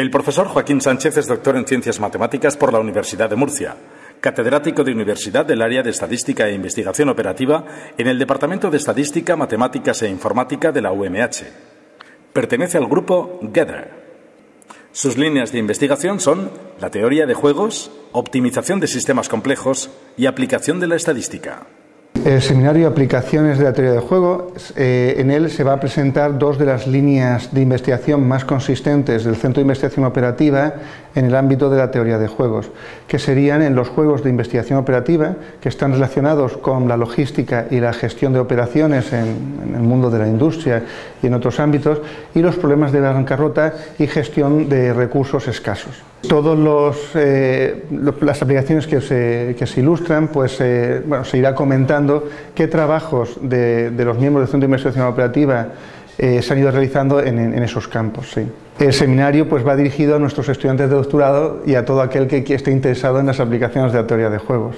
El profesor Joaquín Sánchez es doctor en Ciencias Matemáticas por la Universidad de Murcia, catedrático de Universidad del área de Estadística e Investigación Operativa en el Departamento de Estadística, Matemáticas e Informática de la UMH. Pertenece al grupo Gather. Sus líneas de investigación son la teoría de juegos, optimización de sistemas complejos y aplicación de la estadística. El seminario Aplicaciones de la Teoría del Juego, eh, en él se va a presentar dos de las líneas de investigación más consistentes del Centro de Investigación Operativa en el ámbito de la teoría de juegos, que serían en los juegos de investigación operativa, que están relacionados con la logística y la gestión de operaciones en, el mundo de la industria y en otros ámbitos, y los problemas de bancarrota y gestión de recursos escasos. Todas eh, las aplicaciones que se, ilustran, pues eh, bueno, se irá comentando qué trabajos de, los miembros del Centro de Investigación Operativa eh, se han ido realizando en, esos campos. El seminario pues, va dirigido a nuestros estudiantes de doctorado y a todo aquel que esté interesado en las aplicaciones de la teoría de juegos.